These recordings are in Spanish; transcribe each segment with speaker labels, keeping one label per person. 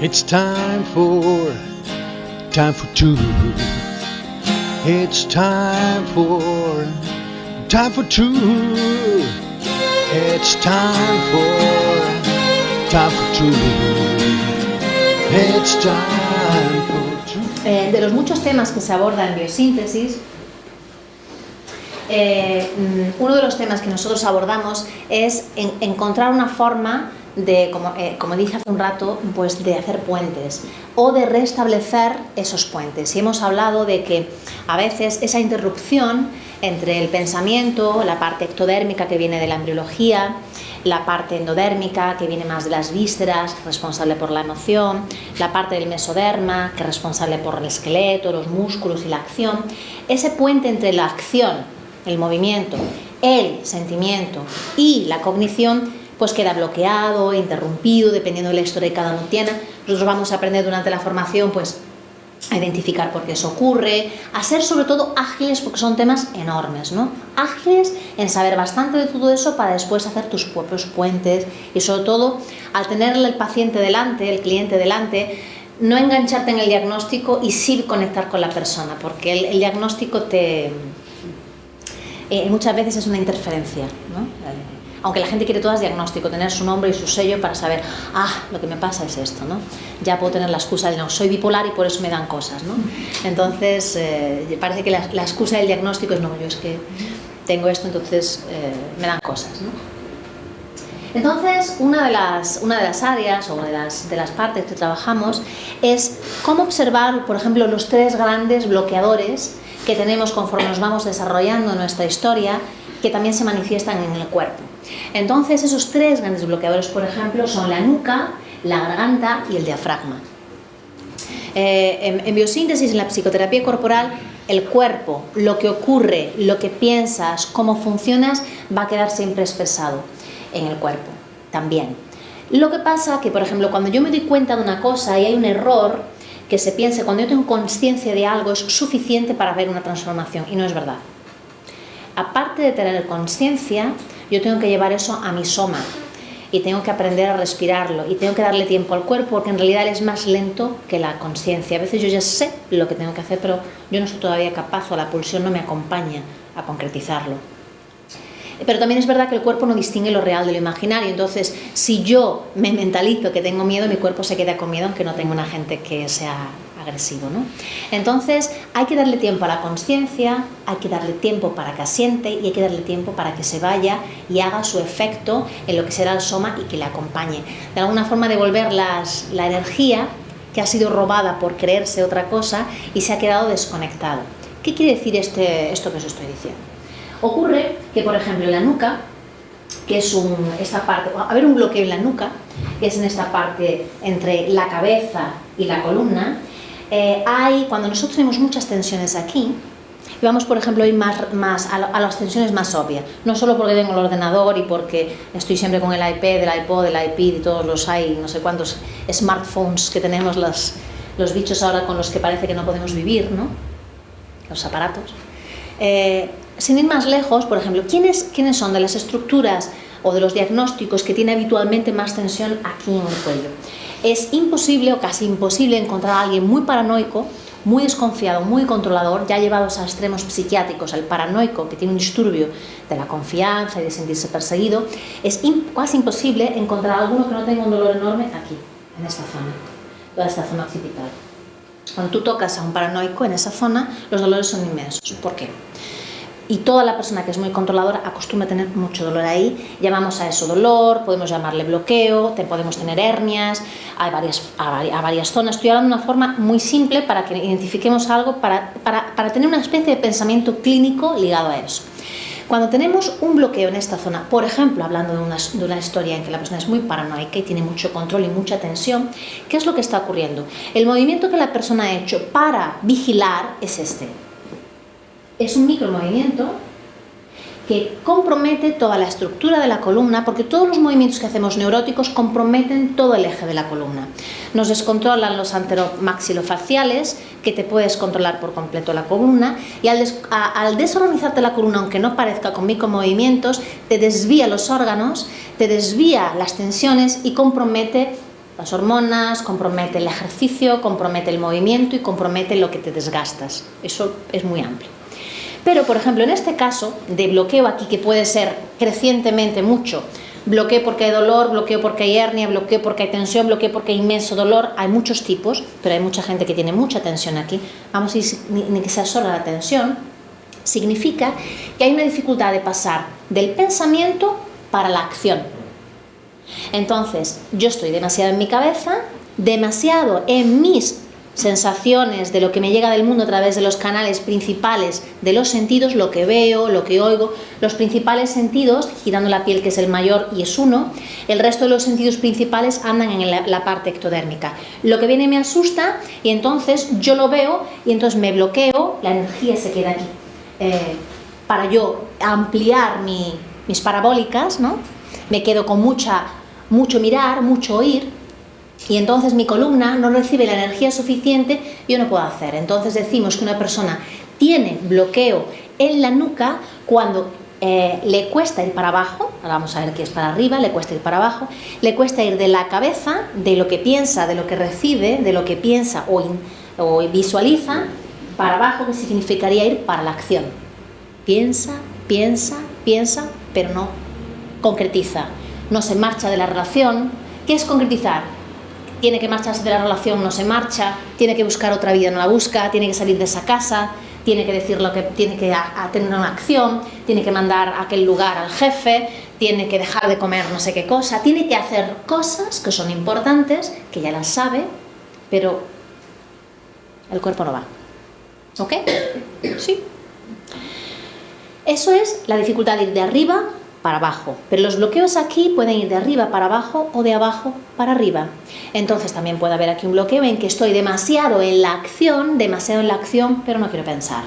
Speaker 1: It's time for, time for truth. It's time for, time for truth. It's time for, time for truth. It's time for truth.
Speaker 2: Eh, de los muchos temas que se abordan en biosíntesis, eh, mm, uno de los temas que nosotros abordamos es en- encontrar una forma de, como, eh, como dije hace un rato, pues de hacer puentes o de restablecer esos puentes. Y hemos hablado de que a veces esa interrupción entre el pensamiento, la parte ectodérmica que viene de la embriología, la parte endodérmica que viene más de las vísceras, responsable por la emoción, la parte del mesoderma que es responsable por el esqueleto, los músculos y la acción, ese puente entre la acción, el movimiento, el sentimiento y la cognición pues queda bloqueado, interrumpido, dependiendo de la historia que cada uno tiene. Nosotros vamos a aprender durante la formación pues a identificar por qué eso ocurre, a ser sobre todo ágiles porque son temas enormes, ¿no? Ágiles en saber bastante de todo eso para después hacer tus propios puentes y sobre todo al tener el paciente delante, el cliente delante, no engancharte en el diagnóstico y sí conectar con la persona, porque el, diagnóstico te eh, muchas veces es una interferencia, ¿no? Aunque la gente quiere todas diagnóstico, tener su nombre y su sello para saber, ah, lo que me pasa es esto, ¿no? Ya puedo tener la excusa de no, soy bipolar y por eso me dan cosas, ¿no? Entonces, eh, parece que la, excusa del diagnóstico es, no, yo es que tengo esto, entonces eh, me dan cosas, ¿no? Entonces, una de las, una de las áreas o de las, de las partes que trabajamos es cómo observar, por ejemplo, los tres grandes bloqueadores que tenemos conforme nos vamos desarrollando nuestra historia, que también se manifiestan en el cuerpo. Entonces, esos tres grandes bloqueadores, por ejemplo, son la nuca, la garganta y el diafragma. Eh, en, biosíntesis, en la psicoterapia corporal, el cuerpo, lo que ocurre, lo que piensas, cómo funcionas, va a quedar siempre expresado en el cuerpo también. Lo que pasa que, por ejemplo, cuando yo me doy cuenta de una cosa y hay un error, que se piense, cuando yo tengo conciencia de algo, es suficiente para ver una transformación, y no es verdad. Aparte de tener conciencia, yo tengo que llevar eso a mi soma, y tengo que aprender a respirarlo, y tengo que darle tiempo al cuerpo, porque en realidad es más lento que la conciencia. A veces yo ya sé lo que tengo que hacer, pero yo no soy todavía capaz, o la pulsión no me acompaña a concretizarlo. Pero también es verdad que el cuerpo no distingue lo real de lo imaginario. Entonces, si yo me mentalizo que tengo miedo, mi cuerpo se queda con miedo aunque no tenga una gente que sea Entonces, hay que darle tiempo a la conciencia, hay que darle tiempo para que asiente y hay que darle tiempo para que se vaya y haga su efecto en lo que será el soma y que le acompañe. De alguna forma devolver la energía que ha sido robada por creerse otra cosa y se ha quedado desconectado. ¿Qué quiere decir este, esto que os estoy diciendo? Ocurre que, por ejemplo, en la nuca, que es un, esta parte, a ver un bloqueo en la nuca, que es en esta parte entre la cabeza y la columna, eh, hay, cuando nosotros tenemos muchas tensiones aquí, y vamos, por ejemplo, ir más, más a, a, las tensiones más obvias, no solo porque tengo el ordenador y porque estoy siempre con el iPad, el iPod, el iPad y todos los hay, no sé cuántos smartphones que tenemos los, los bichos ahora con los que parece que no podemos vivir, ¿no? Los aparatos. Eh, sin ir más lejos, por ejemplo, ¿quiénes, ¿quiénes son de las estructuras o de los diagnósticos que tiene habitualmente más tensión aquí en el cuello? Es imposible o casi imposible encontrar a alguien muy paranoico, muy desconfiado, muy controlador, ya llevados a extremos psiquiátricos, el paranoico que tiene un disturbio de la confianza y de sentirse perseguido, es casi imposible encontrar a alguno que no tenga un dolor enorme aquí, en esta zona, toda esta zona occipital. Cuando tú tocas a un paranoico en esa zona, los dolores son inmensos. ¿Por qué? Y toda la persona que es muy controladora acostumbra a tener mucho dolor ahí. Llamamos a eso dolor, podemos llamarle bloqueo, podemos tener hernias, hay varias, a, varias zonas. Estoy hablando de una forma muy simple para que identifiquemos algo, para, para, para tener una especie de pensamiento clínico ligado a eso. Cuando tenemos un bloqueo en esta zona, por ejemplo, hablando de una, de una, historia en que la persona es muy paranoica y tiene mucho control y mucha tensión, ¿qué es lo que está ocurriendo? El movimiento que la persona ha hecho para vigilar es este es un micromovimiento que compromete toda la estructura de la columna, porque todos los movimientos que hacemos neuróticos comprometen todo el eje de la columna. Nos descontrolan los anteromaxilofaciales, que te puedes controlar por completo la columna, y al, des a, al desorganizarte la columna, aunque no parezca con micromovimientos, te desvía los órganos, te desvía las tensiones y compromete las hormonas, compromete el ejercicio, compromete el movimiento y compromete lo que te desgastas. Eso es muy amplio. Pero, por ejemplo, en este caso de bloqueo aquí, que puede ser crecientemente mucho, bloqueo porque hay dolor, bloqueo porque hay hernia, bloqueo porque hay tensión, bloqueo porque hay inmenso dolor, hay muchos tipos, pero hay mucha gente que tiene mucha tensión aquí, vamos a ni que sea solo la tensión, significa que hay una dificultad de pasar del pensamiento para la acción. Entonces, yo estoy demasiado en mi cabeza, demasiado en mis sensaciones de lo que me llega del mundo a través de los canales principales de los sentidos, lo que veo, lo que oigo, los principales sentidos, girando la piel que es el mayor y es uno, el resto de los sentidos principales andan en la, parte ectodérmica. Lo que viene me asusta y entonces yo lo veo y entonces me bloqueo, la energía se queda aquí. Eh, para yo ampliar mis parabólicas, ¿no? me quedo con mucha, mucho mirar, mucho oír, y entonces mi columna no recibe la energía suficiente, yo no puedo hacer. Entonces decimos que una persona tiene bloqueo en la nuca cuando eh, le cuesta ir para abajo, ahora vamos a ver qué es para arriba, le cuesta ir para abajo, le cuesta ir de la cabeza, de lo que piensa, de lo que recibe, de lo que piensa o visualiza, para abajo, que significaría ir para la acción. Piensa, piensa, piensa, pero no concretiza. No se marcha de la relación. ¿Qué es concretizar? Tiene que marcharse de la relación, no se marcha, tiene que buscar otra vida, no la busca, tiene que salir de esa casa, tiene que decir lo que tiene que tener una acción, tiene que mandar a aquel lugar al jefe, tiene que dejar de comer no sé qué cosa, tiene que hacer cosas que son importantes, que ya las sabe, pero el cuerpo no va. ¿Ok? Sí. Eso es la dificultad de ir de arriba para abajo. Pero los bloqueos aquí pueden ir de arriba para abajo o de abajo para arriba. Entonces también puede haber aquí un bloqueo en que estoy demasiado en la acción, demasiado en la acción, pero no quiero pensar.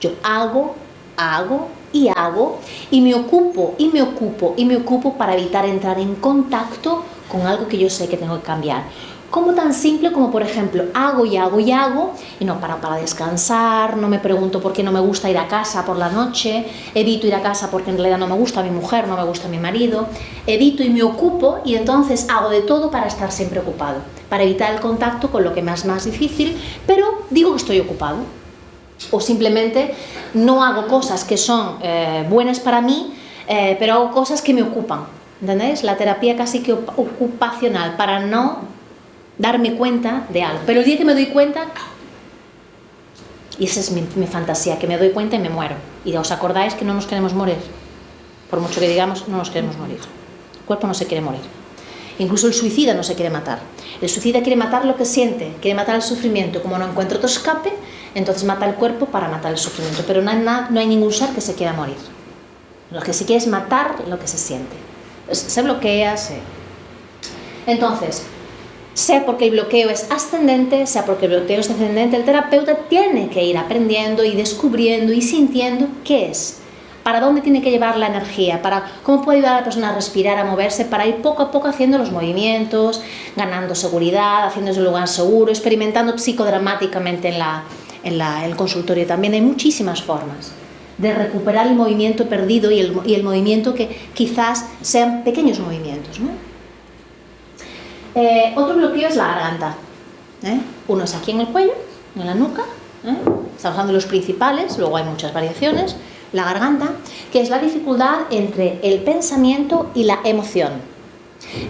Speaker 2: Yo hago, hago y hago y me ocupo y me ocupo y me ocupo para evitar entrar en contacto con algo que yo sé que tengo que cambiar como tan simple como por ejemplo hago y hago y hago y no paro para descansar, no me pregunto por qué no me gusta ir a casa por la noche, evito ir a casa porque en realidad no me gusta mi mujer, no me gusta mi marido, evito y me ocupo y entonces hago de todo para estar siempre ocupado, para evitar el contacto con lo que me es más difícil, pero digo que estoy ocupado. O simplemente no hago cosas que son eh, buenas para mí, eh, pero hago cosas que me ocupan. ¿Entendéis? La terapia casi que ocupacional para no darme cuenta de algo. Pero el día que me doy cuenta, y esa es mi, fantasía, que me doy cuenta y me muero. Y os acordáis que no nos queremos morir. Por mucho que digamos, no nos queremos morir. El cuerpo no se quiere morir. Incluso el suicida no se quiere matar. El suicida quiere matar lo que siente, quiere matar el sufrimiento. Como no encuentra otro escape, entonces mata el cuerpo para matar el sufrimiento. Pero no hay, no hay ningún ser que se quiera morir. Lo que se quiere es matar lo que se siente. Se bloquea, se... Entonces, sea porque el bloqueo es ascendente, sea porque el bloqueo es descendente, el terapeuta tiene que ir aprendiendo y descubriendo y sintiendo qué es, para dónde tiene que llevar la energía, para cómo puede ayudar a la persona a respirar, a moverse, para ir poco a poco haciendo los movimientos, ganando seguridad, haciendo un lugar seguro, experimentando psicodramáticamente en, la, en, la, el consultorio. También hay muchísimas formas de recuperar el movimiento perdido y el, y el movimiento que quizás sean pequeños movimientos. ¿no? Eh, otro bloqueo es la garganta. ¿eh? Uno es aquí en el cuello, en la nuca. ¿eh? Estamos hablando de los principales, luego hay muchas variaciones. La garganta, que es la dificultad entre el pensamiento y la emoción.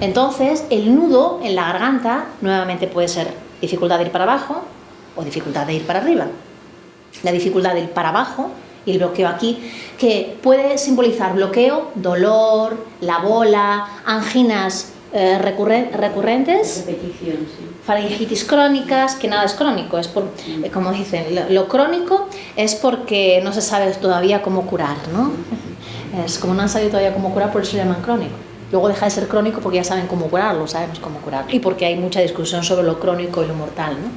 Speaker 2: Entonces, el nudo en la garganta nuevamente puede ser dificultad de ir para abajo o dificultad de ir para arriba. La dificultad de ir para abajo y el bloqueo aquí, que puede simbolizar bloqueo, dolor, la bola, anginas eh, recurrentes, faringitis crónicas, que nada es crónico, es por, eh, como dicen, lo, crónico es porque no se sabe todavía cómo curar, ¿no? Es como no han sabido todavía cómo curar, por eso llaman crónico. Luego deja de ser crónico porque ya saben cómo curarlo, sabemos cómo curarlo. Y porque hay mucha discusión sobre lo crónico y lo mortal, ¿no?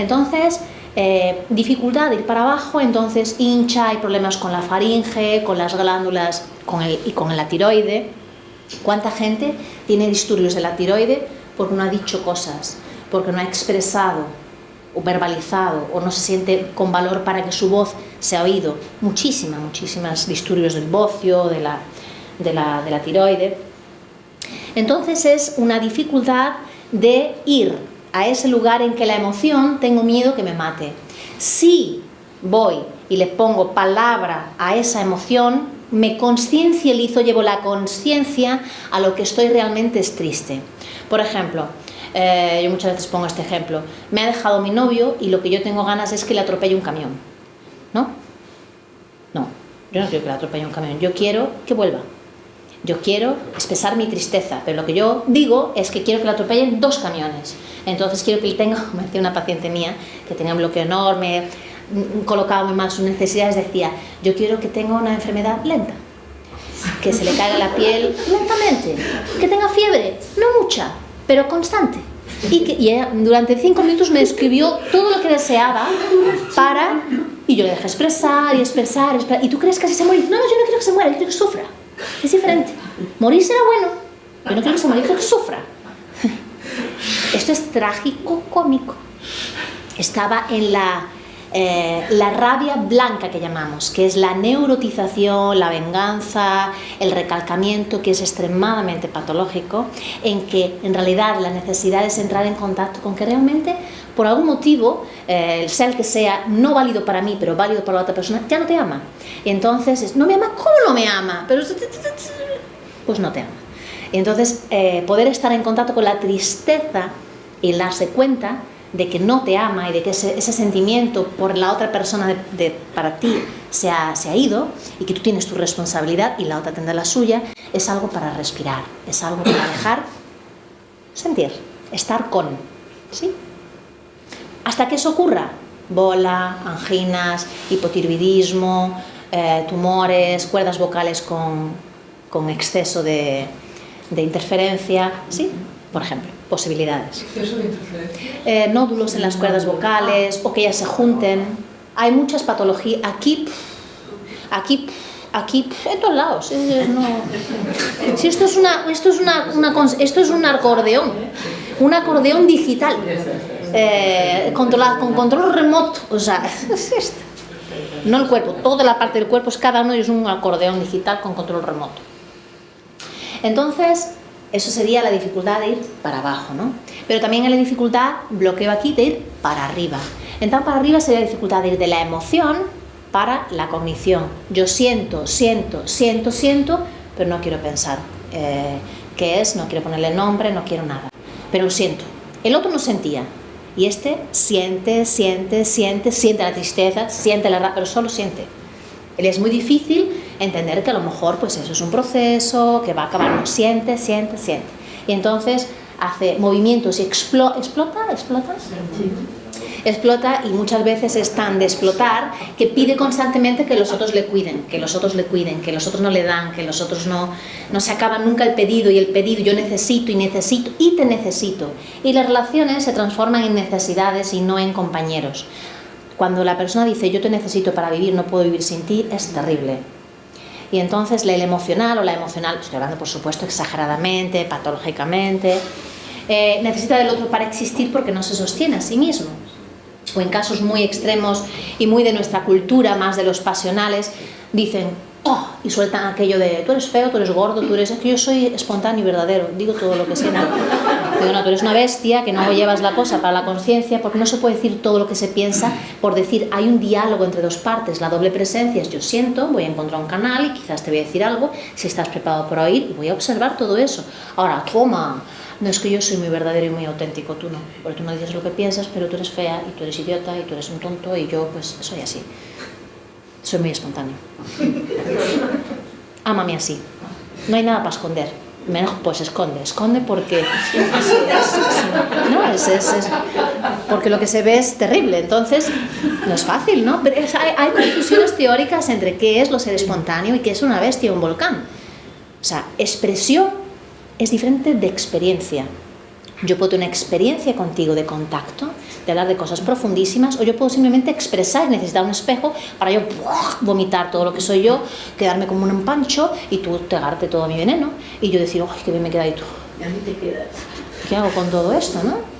Speaker 2: Entonces, eh, dificultad de ir para abajo, entonces hincha, hay problemas con la faringe, con las glándulas con el, y con la tiroide ¿Cuánta gente tiene disturbios de la tiroide porque no ha dicho cosas, porque no ha expresado o verbalizado o no se siente con valor para que su voz sea oído? Muchísimas, muchísimas disturbios del bocio, de la, de la, de la tiroide. Entonces es una dificultad de ir a ese lugar en que la emoción tengo miedo que me mate. Si voy y le pongo palabra a esa emoción, me conciencializo, llevo la conciencia a lo que estoy realmente es triste. Por ejemplo, eh, yo muchas veces pongo este ejemplo, me ha dejado mi novio y lo que yo tengo ganas es que le atropelle un camión. ¿No? No, yo no quiero que le atropelle un camión, yo quiero que vuelva. Yo quiero expresar mi tristeza, pero lo que yo digo es que quiero que le atropellen dos camiones. Entonces quiero que él tenga, como decía una paciente mía, que tenía un bloqueo enorme, colocaba muy mal sus necesidades, decía, yo quiero que tenga una enfermedad lenta, que se le caiga la piel lentamente, que tenga fiebre, no mucha, pero constante. Y, que, durante cinco minutos me escribió todo lo que deseaba para... Y yo le dejé expresar y expresar, ¿Y tú crees que así se muere? No, no, yo no quiero que se muera, yo quiero que sufra. Es diferente. Morir será bueno. Yo no quiero que se muera, quiero que sufra. Esto es trágico cómico. Estaba en la eh, la rabia blanca que llamamos, que es la neurotización, la venganza, el recalcamiento, que es extremadamente patológico, en que en realidad la necesidad es entrar en contacto con que realmente, por algún motivo, eh, el ser que sea, no válido para mí, pero válido para la otra persona, ya no te ama. Y entonces, ¿no me ama? ¿Cómo no me ama? Pero, pues no te ama. Y entonces, eh, poder estar en contacto con la tristeza y darse cuenta de que no te ama y de que ese, sentimiento por la otra persona para ti se ha, se ha, ido y que tú tienes tu responsabilidad y la otra tendrá la suya, es algo para respirar, es algo para dejar sentir, estar con. ¿sí? Hasta que eso ocurra, bola, anginas, hipotiroidismo, eh, tumores, cuerdas vocales con, con exceso de, de interferencia, ¿sí? por ejemplo posibilidades. Eh, nódulos en las cuerdas vocales o que ellas se junten. Hay muchas patologías. Aquí, aquí, aquí, en todos lados. Si esto es una, esto es una, esto es un acordeón, un acordeón digital, eh, controlado con control remoto. O sea, es esto. No el cuerpo, toda la parte del cuerpo es cada uno es un acordeón digital con control remoto. Entonces, eso sería la dificultad de ir para abajo, ¿no? Pero también la dificultad, bloqueo aquí, de ir para arriba. Entonces, para arriba sería la dificultad de ir de la emoción para la cognición. Yo siento, siento, siento, siento, pero no quiero pensar eh, qué es, no quiero ponerle nombre, no quiero nada. Pero lo siento. El otro no sentía. Y este siente, siente, siente, siente la tristeza, siente la rabia, pero solo siente. Él es muy difícil entender que a lo mejor pues eso es un proceso que va a acabar, no, siente, siente, siente. Y entonces hace movimientos y explota, ¿explota? ¿Explota? Explota y muchas veces es tan de explotar que pide constantemente que los otros le cuiden, que los otros le cuiden, que los otros no le dan, que los otros no, no se acaba nunca el pedido y el pedido, yo necesito y necesito y te necesito. Y las relaciones se transforman en necesidades y no en compañeros. Cuando la persona dice yo te necesito para vivir, no puedo vivir sin ti, es terrible y entonces el emocional o la emocional, estoy hablando por supuesto exageradamente, patológicamente, eh, necesita del otro para existir porque no se sostiene a sí mismo. O en casos muy extremos y muy de nuestra cultura, más de los pasionales, dicen, oh, y sueltan aquello de, tú eres feo, tú eres gordo, tú eres... Yo soy espontáneo y verdadero, digo todo lo que siento. Digo, no, tú eres una bestia, que no llevas la cosa para la conciencia, porque no se puede decir todo lo que se piensa por decir, hay un diálogo entre dos partes, la doble presencia es yo siento, voy a encontrar un canal y quizás te voy a decir algo, si estás preparado para oír, y voy a observar todo eso. Ahora, toma, no es que yo soy muy verdadero y muy auténtico, tú no, porque tú no dices lo que piensas, pero tú eres fea y tú eres idiota y tú eres un tonto y yo pues soy así. Soy muy espontáneo. Ámame así. No hay nada para esconder. Menos, pues esconde, esconde porque no, es, porque lo que se ve es terrible, entonces no es fácil, ¿no? Pero hay, confusiones teóricas entre qué es lo ser espontáneo y qué es una bestia un volcán. O sea, expresión es diferente de experiencia. Yo puedo tener una experiencia contigo de contacto, de hablar de cosas profundísimas, o yo puedo simplemente expresar y necesitar un espejo para yo vomitar todo lo que soy yo, quedarme como un empancho y tú tragarte todo mi veneno y yo decir, ¡ay, qué bien me queda y tú! ¿Qué hago con todo esto, no?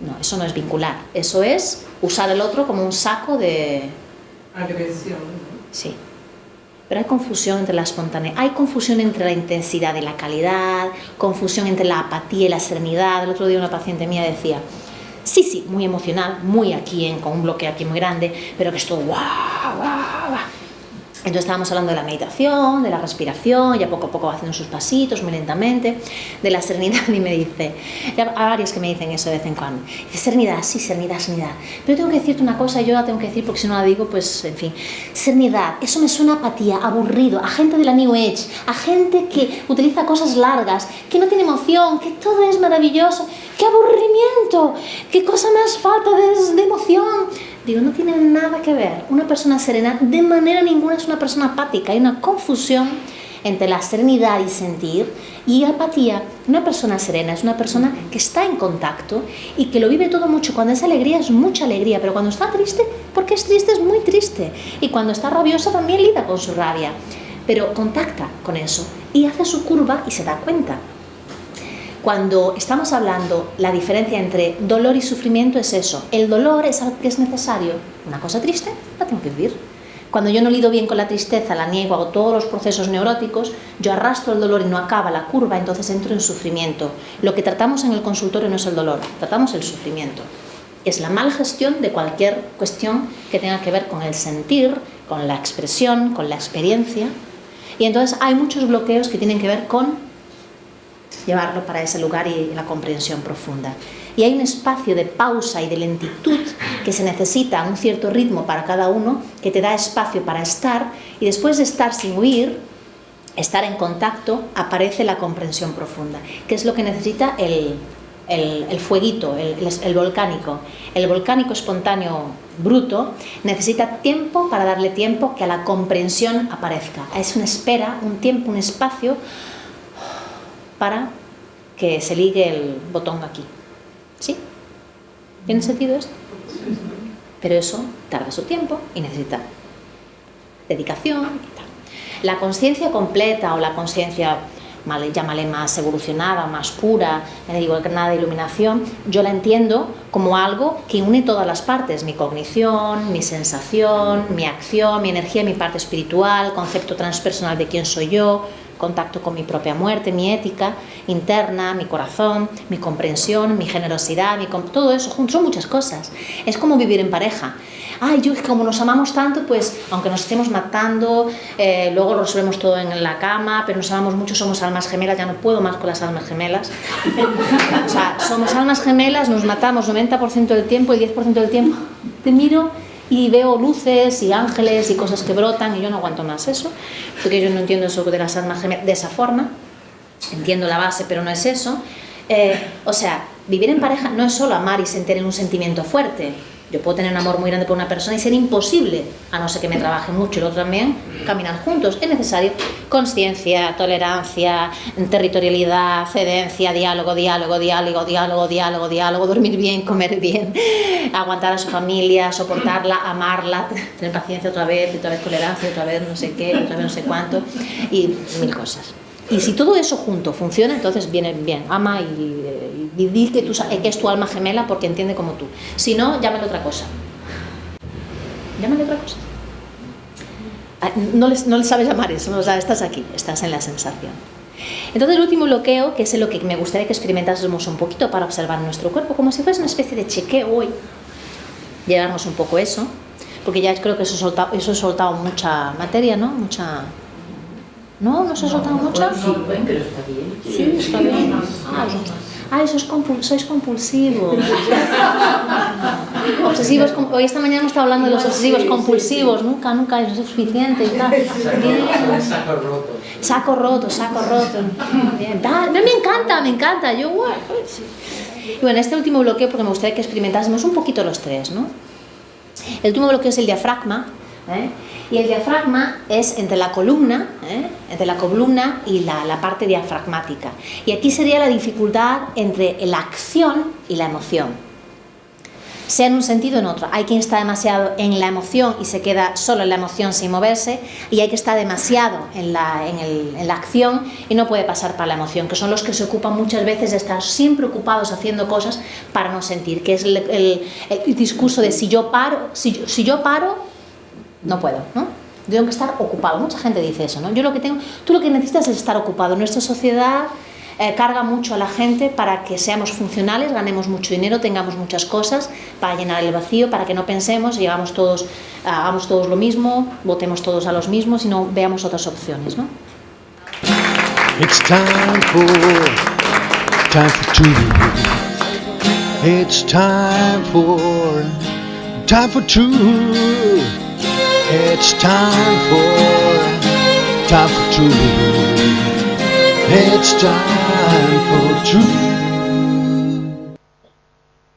Speaker 2: No, eso no es vincular, eso es usar el otro como un saco de...
Speaker 3: Agresión.
Speaker 2: Sí. Pero hay confusión entre la espontaneidad, hay confusión entre la intensidad y la calidad, confusión entre la apatía y la serenidad. El otro día una paciente mía decía, sí, sí, muy emocional, muy aquí, en, con un bloque aquí muy grande, pero que es todo guau, guau, guau. Entonces estábamos hablando de la meditación, de la respiración, ya poco a poco haciendo sus pasitos, muy lentamente, de la serenidad y me dice, hay varios que me dicen eso de vez en cuando, dice, serenidad, sí, serenidad, serenidad, pero tengo que decirte una cosa yo la tengo que decir porque si no la digo, pues, en fin, serenidad, eso me suena a apatía, aburrido, a gente de la New Age, a gente que utiliza cosas largas, que no tiene emoción, que todo es maravilloso, qué aburrimiento, qué cosa más falta de, de emoción, Digo, no tiene nada que ver. Una persona serena de manera ninguna es una persona apática. Hay una confusión entre la serenidad y sentir y apatía. Una persona serena es una persona que está en contacto y que lo vive todo mucho. Cuando es alegría es mucha alegría, pero cuando está triste, porque es triste, es muy triste. Y cuando está rabiosa también lida con su rabia. Pero contacta con eso y hace su curva y se da cuenta cuando estamos hablando la diferencia entre dolor y sufrimiento es eso. El dolor es algo que es necesario. Una cosa triste, la tengo que vivir. Cuando yo no lido bien con la tristeza, la niego, hago todos los procesos neuróticos, yo arrastro el dolor y no acaba la curva, entonces entro en sufrimiento. Lo que tratamos en el consultorio no es el dolor, tratamos el sufrimiento. Es la mal gestión de cualquier cuestión que tenga que ver con el sentir, con la expresión, con la experiencia. Y entonces hay muchos bloqueos que tienen que ver con llevarlo para ese lugar y la comprensión profunda. Y hay un espacio de pausa y de lentitud que se necesita, un cierto ritmo para cada uno, que te da espacio para estar y después de estar sin huir, estar en contacto, aparece la comprensión profunda, que es lo que necesita el, el, fueguito, el, el, volcánico. El volcánico espontáneo bruto necesita tiempo para darle tiempo que a la comprensión aparezca. Es una espera, un tiempo, un espacio para que se ligue el botón aquí. ¿Sí? ¿Tiene sentido esto? Pero eso tarda su tiempo y necesita dedicación y tal. La conciencia completa o la conciencia, llámale más evolucionada, más pura, me digo nada de iluminación, yo la entiendo como algo que une todas las partes, mi cognición, mi sensación, mi acción, mi energía, mi parte espiritual, concepto transpersonal de quién soy yo, contacto con mi propia muerte, mi ética interna, mi corazón, mi comprensión, mi generosidad, mi, todo eso son muchas cosas. Es como vivir en pareja. Ay, yo como nos amamos tanto, pues aunque nos estemos matando, eh, luego lo resolvemos todo en la cama, pero nos amamos mucho, somos almas gemelas, ya no puedo más con las almas gemelas. o sea, somos almas gemelas, nos matamos 90% del tiempo y 10% del tiempo te miro y veo luces y ángeles y cosas que brotan y yo no aguanto más eso, porque yo no entiendo eso de las almas gemelas de esa forma, entiendo la base pero no es eso. Eh, o sea, vivir en pareja no es solo amar y sentir un sentimiento fuerte, yo puedo tener un amor muy grande por una persona y ser imposible, a no ser que me trabaje mucho y el otro también, caminar juntos. Es necesario conciencia, tolerancia, territorialidad, cedencia, diálogo, diálogo, diálogo, diálogo, diálogo, diálogo, dormir bien, comer bien, aguantar a su familia, soportarla, amarla, tener paciencia otra vez, otra vez tolerancia, otra vez no sé qué, otra vez no sé cuánto, y mil cosas. Y si todo eso junto funciona, entonces viene bien, ama y, y, di que, que es tu alma gemela porque entiende como tú. Si no, llámale otra cosa. Llámale otra cosa. Ah, no le no sabes llamar eso, no, estás aquí, estás en la sensación. Entonces el último bloqueo, que es lo que me gustaría que experimentásemos un poquito para observar nuestro cuerpo, como si fuese una especie de chequeo hoy, llevarnos un poco eso, porque ya creo que eso he soltado, eso soltado mucha materia, ¿no? Mucha, ¿No? ¿No se ha soltado mucho?
Speaker 3: Sí, pero está bien.
Speaker 2: Sí, está bien. Ah, sois, compul sois compulsivos. obsesivos. Hoy esta mañana hemos estado hablando de los obsesivos compulsivos. Nunca, nunca es suficiente y tal. Bien.
Speaker 3: Saco roto.
Speaker 2: Saco roto, saco roto. Bien. Me encanta, me encanta. Yo, bueno, Y bueno, este último bloqueo, porque me gustaría que experimentásemos un poquito los tres, ¿no? El último bloqueo es el diafragma. ¿Eh? Y el diafragma es entre la columna, ¿eh? entre la columna y la, la, parte diafragmática. Y aquí sería la dificultad entre la acción y la emoción. Sea en un sentido o en otro. Hay quien está demasiado en la emoción y se queda solo en la emoción sin moverse, y hay que estar demasiado en la, en, el, en la acción y no puede pasar para la emoción, que son los que se ocupan muchas veces de estar siempre ocupados haciendo cosas para no sentir, que es el, el, el discurso de si yo paro, si, si yo paro, no puedo, ¿no? tengo que estar ocupado. Mucha gente dice eso, ¿no? Yo lo que tengo, tú lo que necesitas es estar ocupado. Nuestra sociedad eh, carga mucho a la gente para que seamos funcionales, ganemos mucho dinero, tengamos muchas cosas para llenar el vacío, para que no pensemos, llegamos todos, hagamos todos lo mismo, votemos todos a los mismos y no veamos otras opciones, ¿no?
Speaker 1: It's time for, time for two. It's time for, time for two. It's time for, time for two. It's time for two.